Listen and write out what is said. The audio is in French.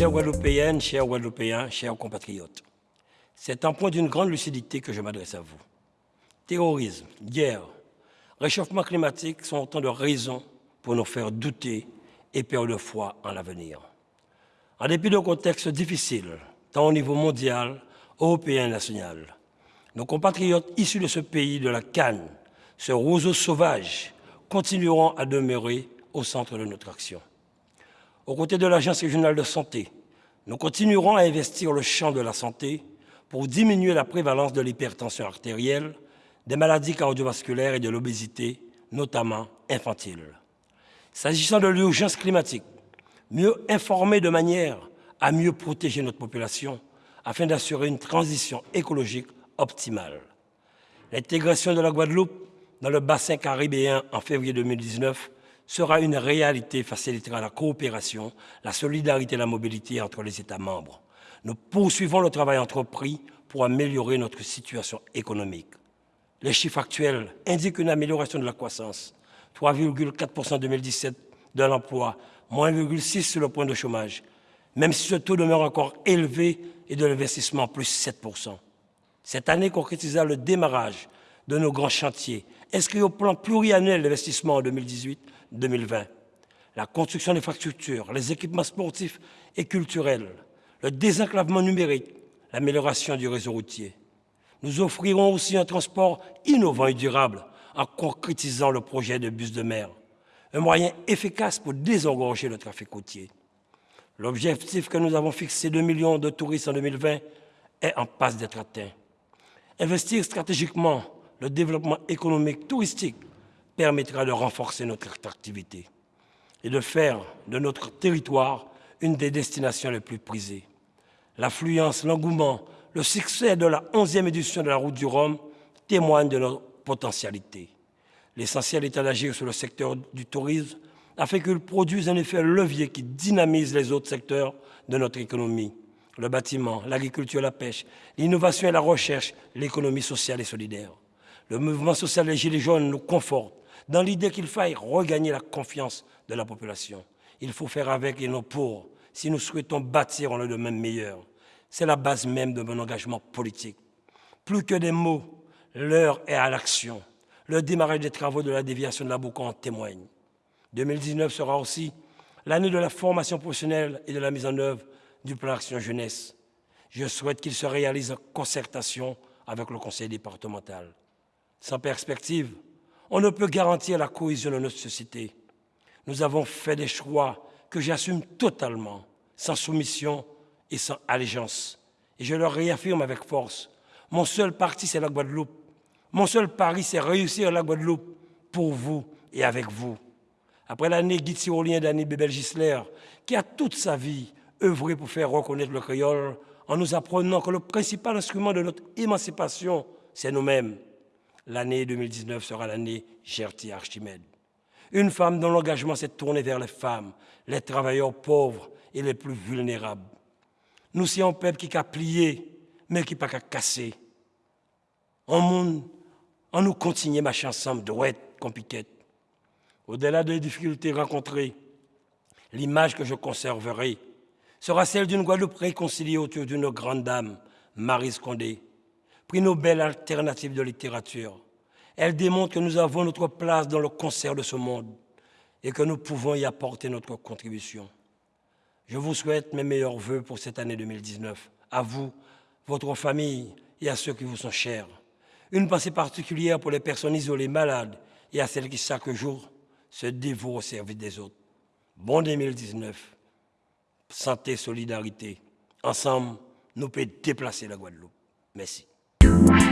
Chers Guadeloupéennes, chers Guadeloupéens, chers compatriotes, c'est un point d'une grande lucidité que je m'adresse à vous. Terrorisme, guerre, réchauffement climatique sont autant de raisons pour nous faire douter et perdre foi en l'avenir. En dépit d'un contexte difficile, tant au niveau mondial, européen et national, nos compatriotes issus de ce pays de la Cannes, ce roseau sauvage, continueront à demeurer au centre de notre action. Aux côtés de l'Agence régionale de santé, nous continuerons à investir le champ de la santé pour diminuer la prévalence de l'hypertension artérielle, des maladies cardiovasculaires et de l'obésité, notamment infantile. S'agissant de l'urgence climatique, mieux informer de manière à mieux protéger notre population afin d'assurer une transition écologique optimale. L'intégration de la Guadeloupe dans le bassin caribéen en février 2019 sera une réalité facilitera la coopération, la solidarité et la mobilité entre les États membres. Nous poursuivons le travail entrepris pour améliorer notre situation économique. Les chiffres actuels indiquent une amélioration de la croissance, 3,4% en 2017 de l'emploi, moins 1,6 sur le point de chômage, même si ce taux demeure encore élevé et de l'investissement plus 7%. Cette année concrétisa le démarrage de nos grands chantiers, inscrits au plan pluriannuel d'investissement en 2018-2020. La construction d'infrastructures, les équipements sportifs et culturels, le désenclavement numérique, l'amélioration du réseau routier. Nous offrirons aussi un transport innovant et durable en concrétisant le projet de bus de mer, un moyen efficace pour désengorger le trafic routier. L'objectif que nous avons fixé de millions de touristes en 2020 est en passe d'être atteint. Investir stratégiquement le développement économique touristique permettra de renforcer notre attractivité et de faire de notre territoire une des destinations les plus prisées. L'affluence, l'engouement, le succès de la 11e édition de la Route du Rhum témoignent de nos potentialités. L'essentiel est d'agir sur le secteur du tourisme afin qu'il produise un effet levier qui dynamise les autres secteurs de notre économie. Le bâtiment, l'agriculture, la pêche, l'innovation et la recherche, l'économie sociale et solidaire. Le mouvement social des Gilets jaunes nous conforte dans l'idée qu'il faille regagner la confiance de la population. Il faut faire avec et non pour si nous souhaitons bâtir un lendemain meilleur. C'est la base même de mon engagement politique. Plus que des mots, l'heure est à l'action. Le démarrage des travaux de la déviation de la Boucan en témoigne. 2019 sera aussi l'année de la formation professionnelle et de la mise en œuvre du plan Action Jeunesse. Je souhaite qu'il se réalise en concertation avec le conseil départemental. Sans perspective, on ne peut garantir la cohésion de notre société. Nous avons fait des choix que j'assume totalement, sans soumission et sans allégeance. Et je le réaffirme avec force. Mon seul parti, c'est la Guadeloupe. Mon seul pari, c'est réussir la Guadeloupe pour vous et avec vous. Après l'année guide tyrolien d'Annie Bébel Gisler, qui a toute sa vie œuvré pour faire reconnaître le créole, en nous apprenant que le principal instrument de notre émancipation, c'est nous-mêmes. L'année 2019 sera l'année Gertie Archimède. Une femme dont l'engagement s'est tourné vers les femmes, les travailleurs pauvres et les plus vulnérables. Nous sommes un peuple qui a plié, mais qui n'a pas cassé. En monde, en nous continuer marcher ensemble, droite, comme Au-delà des difficultés rencontrées, l'image que je conserverai sera celle d'une Guadeloupe réconciliée autour d'une grande dame, Marie Scondé, prix Nobel alternative de littérature. Elle démontre que nous avons notre place dans le concert de ce monde et que nous pouvons y apporter notre contribution. Je vous souhaite mes meilleurs voeux pour cette année 2019, à vous, votre famille et à ceux qui vous sont chers. Une pensée particulière pour les personnes isolées, malades et à celles qui chaque jour se dévouent au service des autres. Bon 2019, santé, solidarité. Ensemble, nous pouvons déplacer la Guadeloupe. Merci. you.